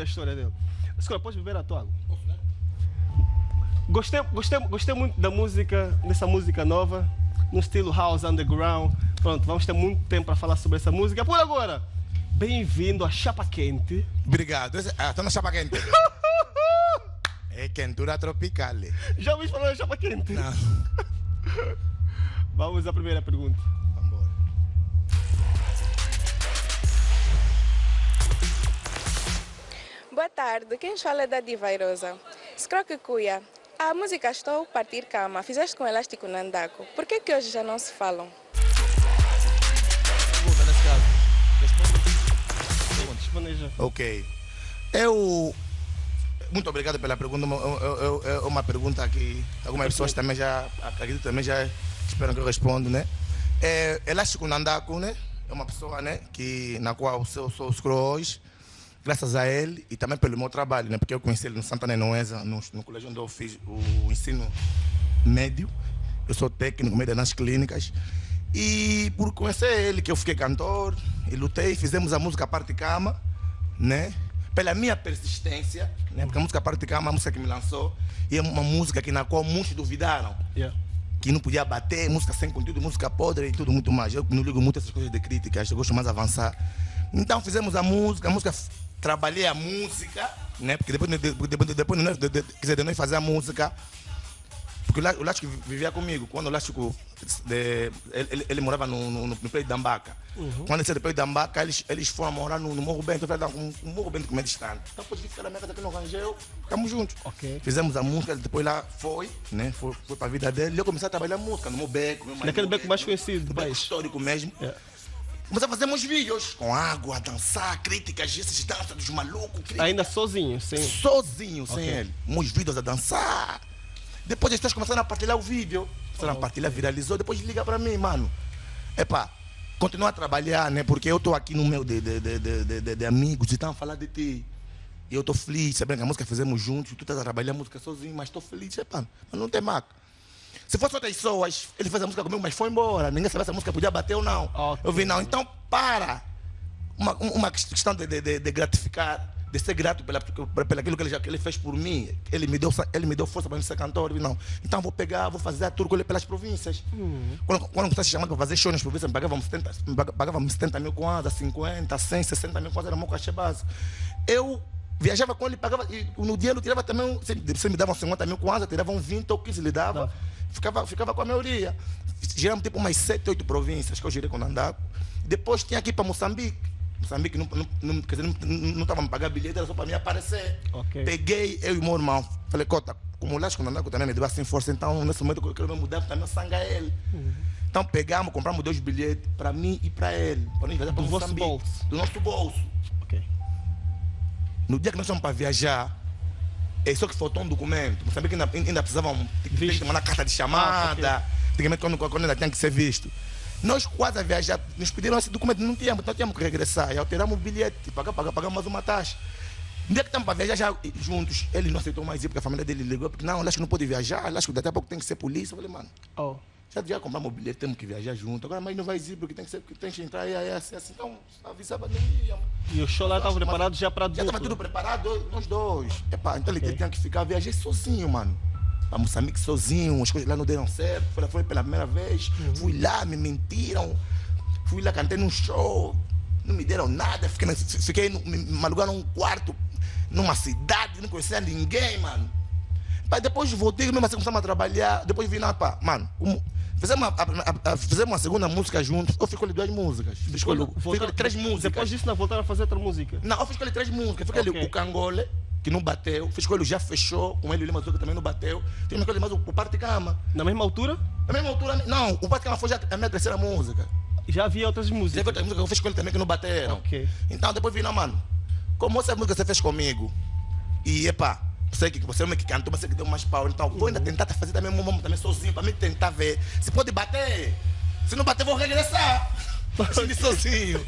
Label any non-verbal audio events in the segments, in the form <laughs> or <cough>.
conta a história dele. Escola, podes beber a tua água? Gostei, gostei, gostei muito da música, dessa música nova, no estilo House Underground. Pronto, vamos ter muito tempo para falar sobre essa música. Por agora, bem-vindo a Chapa Quente. Obrigado. Ah, estou na Chapa Quente. <laughs> é quentura tropical. Já ouvi falar da Chapa Quente? Não. <laughs> Vamos à primeira pergunta. Boa tarde, quem fala é da Divairosa. Scroque Cuia, a música Estou Partir Cama, fizeste com elástico Nandaco. Por que que hoje já não se falam? Ok. Eu. Muito obrigado pela pergunta. É- É é uma pergunta que algumas pessoas também já. Acredito também já esperam que eu responda, né? É, Elástico Nandaco, né? É uma pessoa, né? Que, na qual eu sou os hoje, graças a ele e também pelo meu trabalho, né? Porque eu conheci ele no Santana Noesa, no, no colégio onde eu fiz o ensino médio. Eu sou técnico médio nas clínicas. E por conhecer ele, que eu fiquei cantor, e lutei, fizemos a música Parte Cama, né? Pela minha persistência, né? Porque a música Parte Cama é uma música que me lançou e é uma música que na qual muitos duvidaram Yeah. que não podia bater, música sem conteúdo, música podre e tudo muito mais. Eu não ligo muito essas coisas de críticas, eu gosto mais de avançar. Então fizemos a música, a música, trabalhei a música, né? Porque depois, de, de- depois, depois de, nós- de, de, de nós fazer a música, porque o Lá- o Lástico vivia comigo, quando o Lástico, ele, ele, ele morava no, no, no Prédio da Ambaca. Quando ele saiu do Prédio da Ambaca, eles, eles foram morar no, no Morro Bento, eu falei, não, o Morro Bento como é distante. Então pode ficar na minha casa aqui no Rangel, estamos juntos. Ok. Fizemos a música, depois lá foi, né? Foi, foi para a vida dele. E eu comecei a trabalhar música no meu beco. meu Naquele beco mais conhecido do no beco histórico mesmo. Yeah. Fazer meus vídeos com água, dançar, críticas, essas danças dos malucos. críticas. Ainda sozinho, sim. Sozinho, sem Ok. ele. Meus vídeos a dançar. Depois as pessoas começaram a partilhar o vídeo. Começaram a partilhar, viralizou. Depois liga para mim, mano. Epá, continua a trabalhar, né? Porque eu estou aqui no meu de, de, de, de, de, de amigos e estão a falar de ti. E eu estou feliz, sabendo que a música fizemos juntos, tu estás a trabalhar a música sozinho, mas estou feliz, epá, mas não tem marca. Se fosse outras pessoas, ele fez a música comigo, mas foi embora. Ninguém sabia se a música podia bater ou não. Ok. Eu vi, não, então para. Uma, uma questão de, de, de, gratificar, de ser grato pela, aquilo que ele, já, que ele fez por mim. Ele me deu, ele me deu força para ser cantor. Eu vi, não, então vou pegar, vou fazer a tour com ele pelas províncias. Quando, quando você se chamava para fazer show nas províncias, me pagavam 70, me pag- pagavam 70 mil kwanza, 50, 100, 60 mil kwanza, era meu cachê básico. Eu viajava com ele, pagava, e no dia ele tirava também, se se me davam 50 mil kwanza, tiravam 20 ou 15, ele dava. Ficava, ficava com a maioria. Giramos tipo umas 7, 8 províncias que eu girei com o Nandaco. Depois tinha ir para Moçambique. Moçambique não, não, não, quer dizer, não, não, tava me pagando bilhete, era só para me aparecer. Ok. Peguei eu e meu irmão. Falei, Cota, como o Lasco Nandaco também me deu assim força, então nesse momento eu quero me mudar também sangue a ele. Então pegamos, compramos dois bilhetes para mim e para ele. Para nós viajar para Moçambique. bolso. Do nosso bolso. Ok. No dia que nós fomos para viajar, é só que faltou um documento. Moçambique ainda, ainda precisavam que mandar carta de chamada. Ah, Antigamente, quando, quando ainda tinha que ser visto. Nós quase a viajar, nos pediram esse documento, não tínhamos, então tínhamos que regressar. E alteramos o bilhete, pagar, pagar, pagar mais uma taxa. No dia que estamos para viajar já juntos, ele não aceitou mais ir, porque a família dele ligou, porque não, acho que não pode viajar, acho que daqui a pouco tem que ser polícia. Eu falei, mano, Oh. Já, compramos o bilhete, temos que viajar junto. Agora, mas não vai ir, porque tem que, ser, tem que entrar aí, aí, assim, assim. Então, avisava, ia. E o show lá estava preparado já para Já estava tudo preparado, nós dois. Epá, então ele Ok. tinha que ficar, viajei sozinho, mano. Para Moçambique sozinho, as coisas lá não deram certo. Foi, foi pela primeira vez. Fui lá, me mentiram. Fui lá, cantei num show. Não me deram nada. Fiquei, fiquei me alugaram um quarto numa cidade, não conhecia ninguém, mano. Mas depois voltei, mesmo assim começamos a trabalhar. Depois vim lá, pá, mano. como- Fizemos uma, a- a- a- fizemos uma segunda música juntos. Eu fiz com ele duas músicas. Fiz com ele, fiz com ele três músicas. Depois disso, não voltaram a fazer outra música. Não, eu fiz com ele três músicas. Fiz com ele Ok. o Cangole, que não bateu. Fiz com ele Já Fechou, com ele o Lima que também não bateu. Fiz com ele mais o, o Parte Cama. Na mesma altura, Na mesma altura, não, o Parte Cama foi já a minha terceira música. já havia outras músicas. outras músicas que eu fiz com ele também que não bateram. Ok. Então depois vi, não, mano, como essa música você fez comigo, e epá, sei que você é o que cantou, mas você que deu mais pau, então vou ainda tentar fazer também um também sozinho, para mim tentar ver se pode bater. Se não bater, vou regressar. Assim, sozinho.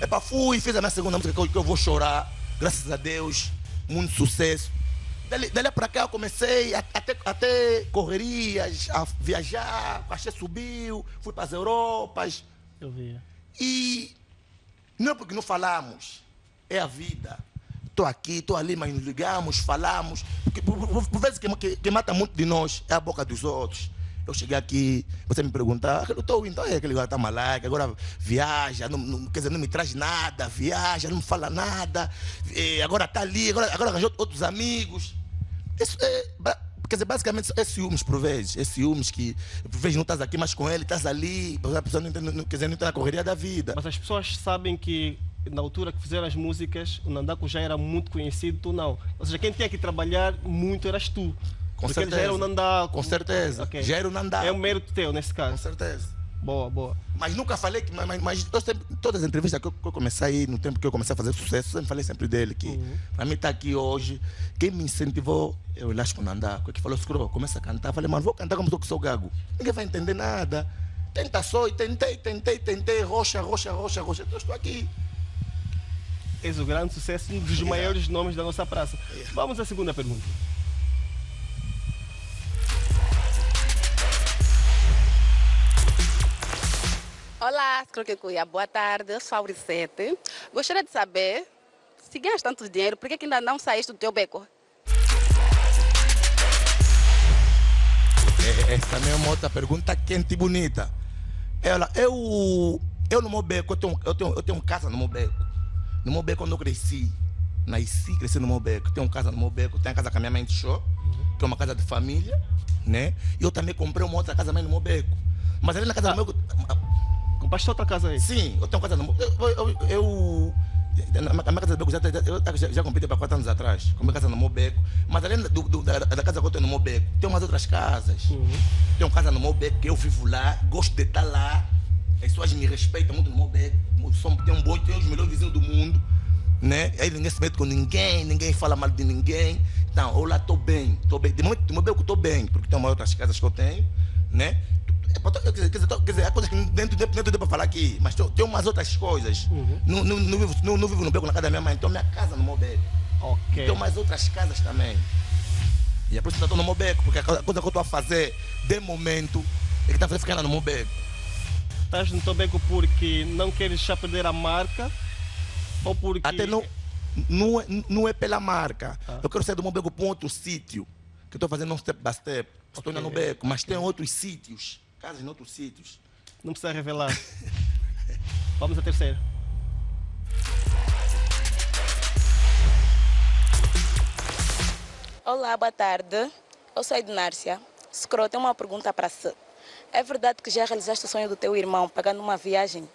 Epá, fui, fiz a minha segunda música que eu, que eu vou chorar, graças a Deus, muito sucesso. Dali, dali pra cá eu comecei a, até, até correrias, a viajar, o subiu, fui para as Europas. Eu via. E não é porque não falamos, é a vida. Estou aqui, estou ali, mas nos ligamos, falamos. Porque por, por, por vezes que, que, que, mata muito de nós é a boca dos outros. Eu cheguei aqui, você me pergunta, eu estou então é aquele cara está malaco, agora viaja, não, não, quer dizer, não me traz nada, viaja, não me fala nada, agora está ali, agora, agora arranjou outros amigos. Isso é, quer dizer, basicamente é ciúmes por vezes, é ciúmes que por vezes não estás aqui mais com ele, estás ali, a pessoa não, não, quer dizer, não está na correria da vida. Mas as pessoas sabem que na altura que fizeram as músicas, o Nandaco já era muito conhecido, tu não. Ou seja, quem tinha que trabalhar muito eras tu. Com Porque certeza. já era o Nandaco. Com certeza. Okay. Já era o Nandaco. É um mérito teu nesse caso. Com certeza. Boa, boa. Mas nunca falei que. Mas, mas eu sempre, todas as entrevistas que eu, que eu comecei aí, no tempo que eu comecei a fazer sucesso, eu sempre falei sempre dele. Que uhum. para mim estar tá aqui hoje, quem me incentivou é o Elástico Nandaco. Que falou, escuro, começa a cantar. Eu falei, mano, vou cantar como eu sou gago. Ninguém vai entender nada. Tenta só, e tentei, tentei, tentei, rocha, rocha, rocha, rocha. Então estou aqui és o grande sucesso, um dos maiores nomes da nossa praça. Vamos à segunda pergunta. Olá, Croquecuia, boa tarde, eu sou a Auricete. Gostaria de saber, se ganhas tanto dinheiro, por que ainda não saíste do teu beco? É, essa é uma outra pergunta quente e bonita. Ela, eu, eu no meu beco, eu tenho, eu tenho, eu tenho casa no meu beco. No meu beco, quando eu cresci, nasci, cresci no meu beco. Tenho casa no meu beco, tenho casa com a minha mãe de show, uhum. que é uma casa de família, né? E eu também comprei uma outra casa também no meu beco. Mas ali na casa ah. do meu... Compraste outra casa aí? Sim, eu tenho casa no meu... Eu... eu, eu na minha casa de beco já, eu já, já comprei para quatro anos atrás. Comprei casa no meu beco. Mas além do, do, da, da, casa que eu tenho no meu beco, tem umas outras casas. Uhum. Tenho casa no meu beco que eu vivo lá, gosto de estar lá. As pessoas me respeitam muito no meu tem um bom, tem os melhores vizinhos do mundo, né? Aí ninguém se mete com ninguém, ninguém fala mal de ninguém. Então, eu lá estou bem, estou bem. De momento, de momento eu estou bem, porque tem uma outras casas que eu tenho, né? Quer dizer, quer dizer, quer dizer há coisas que dentro, dentro, deu para falar aqui, mas tem, tem umas outras coisas. Uhum. Não, não, não, vivo, não, não vivo no beco na casa da minha mãe, então minha casa no meu beco. Okay. Tem umas outras casas também. E é por isso que eu estou no meu beco, porque a coisa que eu estou a fazer, de momento, é que está ficando no meu beco estás no Tobeco porque não queres já perder a marca ou porque... Até não, não, é, não é pela marca. Ah. Eu quero sair do meu beco para um outro sítio, que estou fazendo um step by step. Estou okay. no beco, mas okay. tem outros sítios, casas em outros sítios. Não precisa revelar. <laughs> Vamos à terceira. Olá, boa tarde. Eu sou a Ednárcia. Scro, tem uma pergunta para você. É verdade que já realizaste o sonho do teu irmão pagando uma viagem?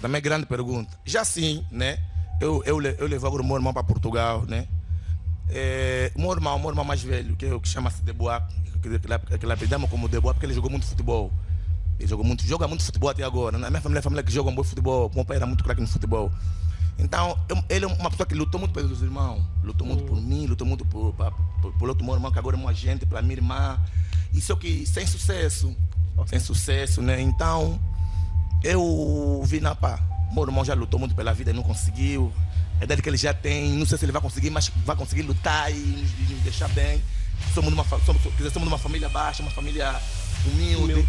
Também é grande pergunta. Já sim, né? Eu, eu, eu levo agora o meu irmão para Portugal, né? É, meu irmão, meu irmão mais velho, que, é que chama-se Deboa, que, que, apelidamos como Deboa porque ele jogou muito futebol. Ele jogou muito, joga muito futebol até agora. Na minha família é família que joga um bom futebol. Meu pai era muito craque no futebol. Então, eu, ele é uma pessoa que lutou muito pelos irmãos. Lutou muito por mim, lutou muito por, por, por, por outro meu irmão, que agora é um agente, para minha irmã. Isso é que sem sucesso. Okay. Sem sucesso, né? Então, eu vi na pá. Meu irmão já lutou muito pela vida e não conseguiu. A idade que ele já tem, não sei se ele vai conseguir, mas vai conseguir lutar e nos, nos deixar bem. Somos de uma, somos, somos uma família baixa, uma família humilde. humilde.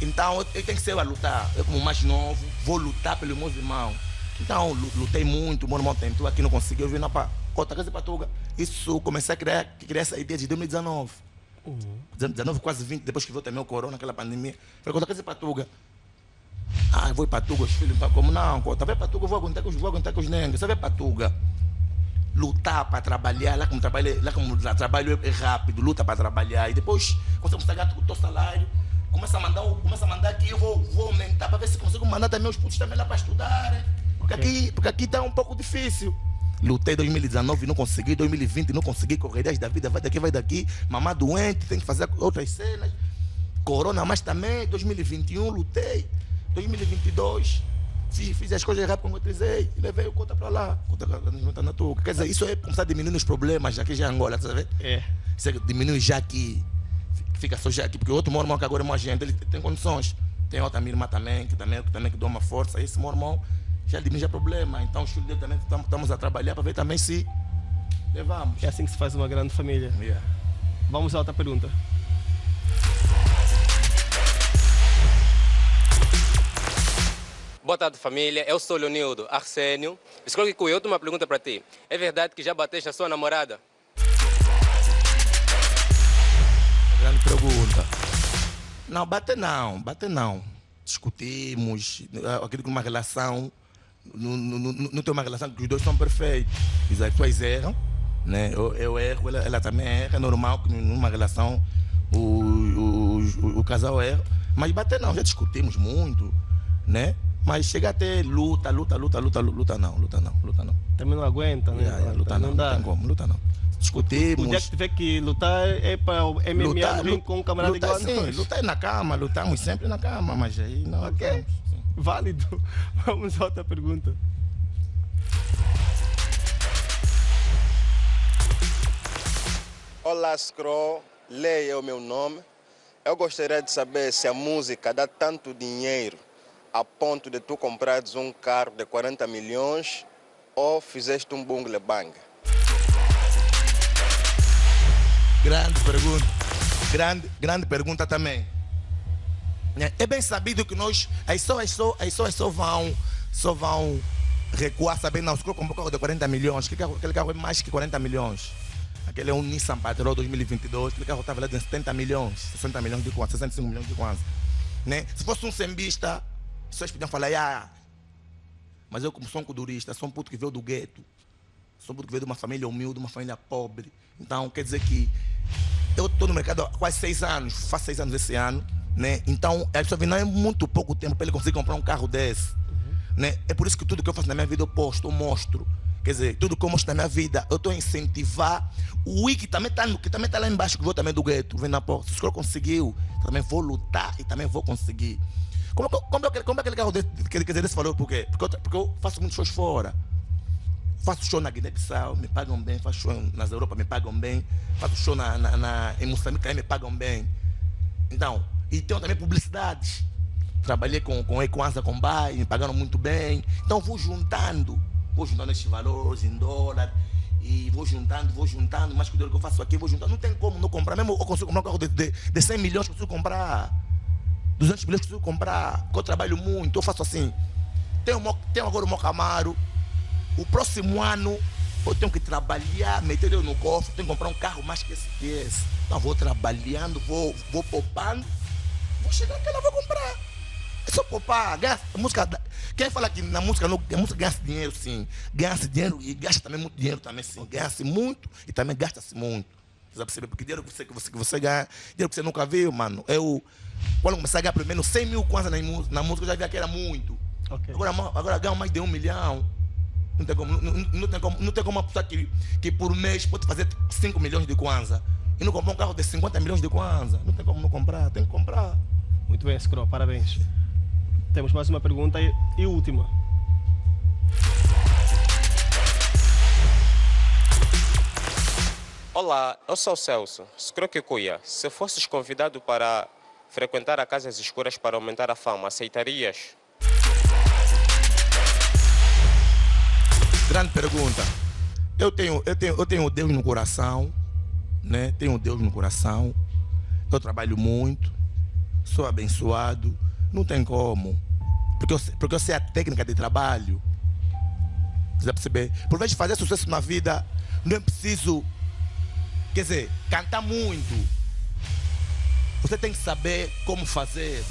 Então, eu, eu tenho que ser a lutar. Eu, como mais novo, vou lutar pelos meus irmãos. Então, lutei muito, meu irmão tentou aqui, não conseguiu, eu vim na Cota Casa Patuga. Isso, comecei a criar, criar essa ideia de 2019. Uhum. 19, quase 20, depois que veio também o corona, aquela pandemia. Falei, Cota Casa Patuga. Ah, vou para Patuga, os filhos, como não, Cota, vai Patuga, eu vou aguentar com os, vou aguentar com os negros. Você vai Patuga. Lutar para trabalhar, lá como trabalho, lá como trabalho é rápido, luta para trabalhar. E depois, quando você com o teu salário, começa a mandar, começa a mandar aqui, eu vou, vou aumentar para ver se consigo mandar também os putos também lá para estudar. Porque aqui, porque aqui está um pouco difícil. Lutei em 2019 e não consegui, 2020 não consegui, correrias da vida, vai daqui, vai daqui, mamá doente, tem que fazer outras cenas. Corona, mas também, 2021 lutei, 2022 fiz, fiz as coisas rápido como eu dizei, e levei o conta para lá, conta na tua. Quer dizer, isso é começar a diminuir os problemas aqui já em Angola, tá vendo? É. Isso é, diminui já aqui, fica só já aqui, porque outro meu irmão que agora é um agente, ele tem condições. Tem outra minha irmã também, que também, que também que dá uma força. Esse meu irmão já diminui problema. Então, os filhos dele também estamos a trabalhar para ver também se levamos. É assim que se faz uma grande família. Yeah. Vamos à outra pergunta. Boa tarde, família. Eu sou Leonildo Arsênio. Escolhe que eu tenho uma pergunta para ti. É verdade que já bateste a sua namorada? Grande pergunta. Não, bater não, bater não. Discutimos, acredito que uma relação, não, não, não tem uma relação que os dois são perfeitos. As pessoas erram, né? eu, eu erro, ela, ela, também erra, é normal que numa relação o, o, o, o casal erra. Mas bater não, já discutimos muito, né? Mas chega até luta, luta, luta, luta, luta não, luta não, luta não. Também não aguenta, né? Yeah, yeah, luta não, não, dá. não tem como, luta não. Discutimos. O dia que tiver que lutar é para o MMA lutar, com um camarada lutar, igual sim, lutar é na cama, lutamos sempre na cama, mas aí não. Ok, lutamos, válido. <laughs> Vamos a outra pergunta. Olá, Scro. Leia é o meu nome. Eu gostaria de saber se a música dá tanto dinheiro a ponto de tu comprares um carro de 40 milhões ou fizeste um bungle bang? Grande pergunta. Grande, grande pergunta também. É bem sabido que nós, as pessoas só, as pessoas só vão, só vão recuar sabendo, não, se eu comprar um carro de 40 milhões, aquele carro, aquele carro é mais que 40 milhões. Aquele é um Nissan Patrol 2022, aquele carro está valendo 70 milhões, 60 milhões de kwanza, 65 milhões de kwanza. Né? Se fosse um sembista, pessoas podiam falar, ah, mas eu como sou um cudurista, sou um puto que veio do gueto, sou um puto que veio de uma família humilde, uma família pobre. Então, quer dizer que eu estou no mercado há quase seis anos, faço seis anos esse ano, né? Então, a pessoa vê, não é muito pouco tempo para ele conseguir comprar um carro desse. Uhum. Né? É por isso que tudo que eu faço na minha vida eu posto, eu mostro. Quer dizer, tudo que eu mostro na minha vida, eu estou a incentivar o Wiki que também está que também tá lá embaixo, que veio também do gueto, vem na porta. Se o senhor conseguiu, também vou lutar e também vou conseguir. Como, como, é, como é aquele carro desse, quer dizer, desse valor? Por quê? Porque eu, porque eu faço muitos shows fora. Faço show na Guiné-Bissau, me pagam bem. Faço show nas Europa, me pagam bem. Faço show na, na, na em Moçambique, me pagam bem. Então, e tenho também publicidades. Trabalhei com, com Equanza, com me pagaram muito bem. Então, vou juntando. Vou juntando esses valores em dólar. E vou juntando, vou juntando. Mas o dinheiro que eu faço aqui, vou juntando. Não tem como não comprar. Mesmo eu consigo comprar um carro de, de, de 100 milhões, consigo comprar. 200 milhões preciso comprar, porque eu trabalho muito, eu faço assim. Tenho, tenho agora o meu Camaro, o próximo ano eu tenho que trabalhar, meter ele no cofre, tenho que comprar um carro mais que esse. Que esse. Então vou trabalhando, vou, vou poupando, vou chegar aqui lá, vou comprar. É só poupar, ganha, música, quem fala que na música, não, a música ganha-se dinheiro, sim. Ganha-se dinheiro e gasta também muito dinheiro também, sim. Ganha-se muito e também gasta-se muito. Você vai perceber? Porque dinheiro que você, que você, que você ganha, dinheiro que você nunca viu, mano. Eu, quando eu comecei a ganhar pelo menos 100 mil kwanza na, na música, eu já via que era muito. Okay. Agora, agora ganho mais de um milhão. Não tem como, não, não, tem como, não tem como uma pessoa que, que por mês pode fazer 5 milhões de kwanza e não comprar um carro de 50 milhões de kwanza. Não tem como não comprar, tem que comprar. Muito bem, Scro, parabéns. Temos mais uma pergunta e, e última. Olá, eu sou o Celso, Scroquecuia. Se fosses convidado para frequentar a Casas Escuras para aumentar a fama, aceitarias? Grande pergunta. Eu tenho, eu tenho, eu tenho Deus no coração, né? Tenho Deus no coração. Eu trabalho muito, sou abençoado, não tem como. Porque eu, porque eu sei a técnica de trabalho. Você perceber? Por vez de fazer sucesso na vida, não é preciso, quer dizer, cantar muito você tem que saber como fazer.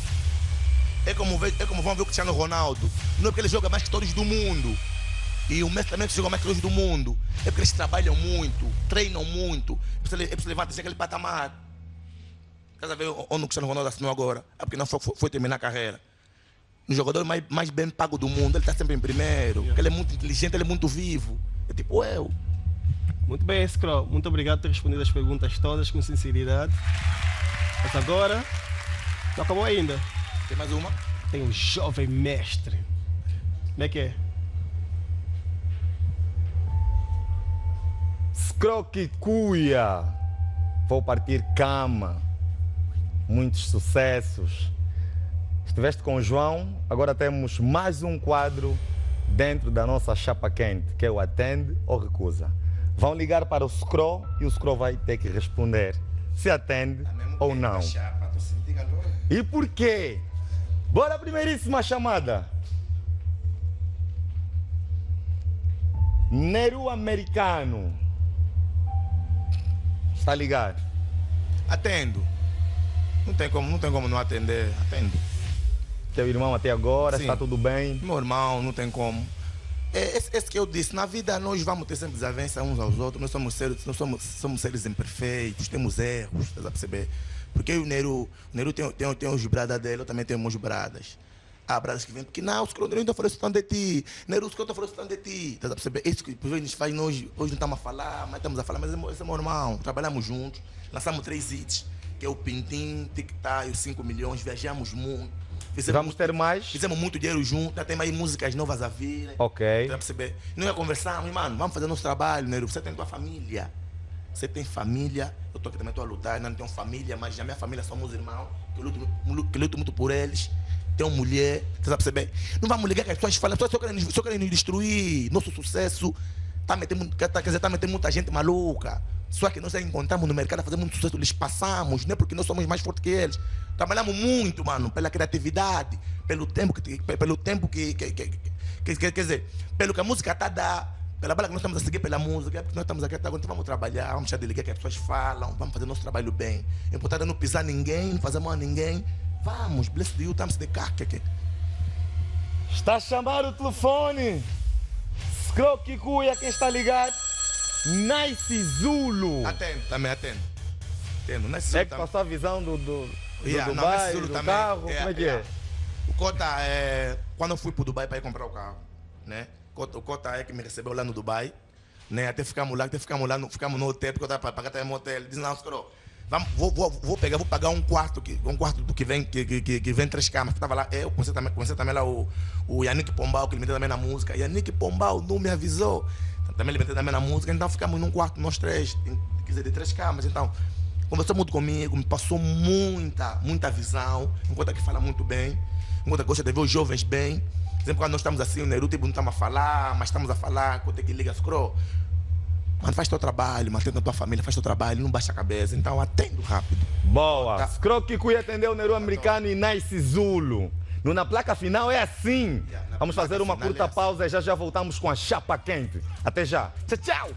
É como, é como vão ver o Cristiano Ronaldo. Não é porque ele joga mais que todos do mundo. E o Messi também joga mais que todos do mundo. É porque eles trabalham muito, treinam muito. É para você levantar aquele patamar. Quer ver onde o Cristiano Ronaldo assinou agora? É porque não foi, foi terminar a carreira. O jogador mais, mais bem pago do mundo, ele está sempre em primeiro. Porque ele é muito inteligente, ele é muito vivo. É tipo eu. Muito bem, Scroll. Muito obrigado por ter respondido as perguntas todas com sinceridade. Mas agora, não acabou ainda. Tem mais uma? Tem um jovem mestre. Como é que é? Scroque Cuia. Vou partir cama muitos sucessos. Estiveste com o João, agora temos mais um quadro dentro da nossa chapa quente, que é o atende ou recusa. Vão ligar para o Scro e o Scro vai ter que responder se atende ou não. E por quê? Bora a primeiríssima chamada. Neru Americano. Está ligado? Atendo. Não tem como, não tem como não atender. Atendo. Teu irmão até agora, está tudo bem? Meu irmão, não tem como. É esse, esse que eu disse, na vida nós vamos ter sempre desavença uns aos outros, nós somos seres, nós somos, somos seres imperfeitos, temos erros, estás a perceber? Porque o Neru, o Neru tem, tem, tem os bradas dele, eu também tenho meus bradas. Há bradas que vêm, porque não, os Neru ainda isso tanto de ti, Neru, os que eu falou isso tanto de ti, estás a perceber? Isso que depois nos faz, nós, hoje não estamos a falar, mas estamos a falar, mas esse é meu- esse é meu irmão, trabalhamos juntos, lançamos três hits, que é o Pintim, Tic Tac, os 5 milhões, viajamos muito. Fizemos Vamos ter mais? Fizemos muito dinheiro junto, já tem aí músicas novas a vir. Ok. Pra perceber. Não ia conversar, mano, vamos fazer nosso trabalho, Nero. Você tem tua família. Você tem família, eu tô aqui também, tô a lutar, não tenho família, mas a minha família somos irmãos, que eu luto, que eu luto muito por eles. Tenho mulher, você sabe perceber? Não vamos ligar que as pessoas falam, as pessoas só querem, só querem nos destruir, nosso sucesso. Tá metendo, quer quer dizer, tá metendo muita gente maluca. Só que nós encontramos no mercado fazer muito sucesso, eles passamos, não é porque nós somos mais fortes que eles. Trabalhamos muito, mano, pela criatividade, pelo tempo que, pelo tempo que, que, que, que- que- quer dizer, pelo que a música está a dar, pela bala que nós estamos a seguir pela música, é porque nós estamos aqui até agora, então vamos trabalhar, vamos deixar de ligar que as pessoas falam, vamos fazer nosso trabalho bem. O importante é não pisar ninguém, não fazer mal a ninguém. Vamos, bless you, estamos de cá, que. Está a chamar o telefone. Scroque Cuia, quem está ligado? Nice Zulu. Atendo, também atendo. Atendo, não é É que passou a visão do, do, do Yeah, não, Dubai, Nice Zulu do também. carro, Yeah, como é que yeah. é? O Cota é. Quando eu fui para o Dubai para ir comprar o carro, né? O Cota é que me recebeu lá no Dubai, né? Até ficamos lá, até ficamos lá, no, ficamos no hotel, porque eu estava para pagar até no hotel. Ele disse, não, Scro, vamos, vou, vou, vou pegar, vou pagar um quarto, que, um quarto do que vem, que, que, que, vem três camas. Estava lá, eu conheci também, conheci também lá o, o Yannick Pombal, que ele me deu também na música. Yannick Pombal não me avisou. Também ele meteu também na música, então ficamos num quarto, nós três, quer dizer, de três camas. Então, conversou muito comigo, me passou muita, muita visão, enquanto que fala muito bem, enquanto que gosta de ver os jovens bem. Sempre quando nós estamos assim, o Neru, tipo, não estamos a falar, mas estamos a falar, quando que liga, scroll. Mano, faz teu trabalho, mantém a tua família, faz teu trabalho, não baixa a cabeça. Então, atendo rápido. Boa. Tá. Scroque Cuia atendeu o Neru americano e Nice Zulu. Na placa final é assim. Vamos fazer uma curta pausa e já já voltamos com a chapa quente. Até já. Tchau, tchau.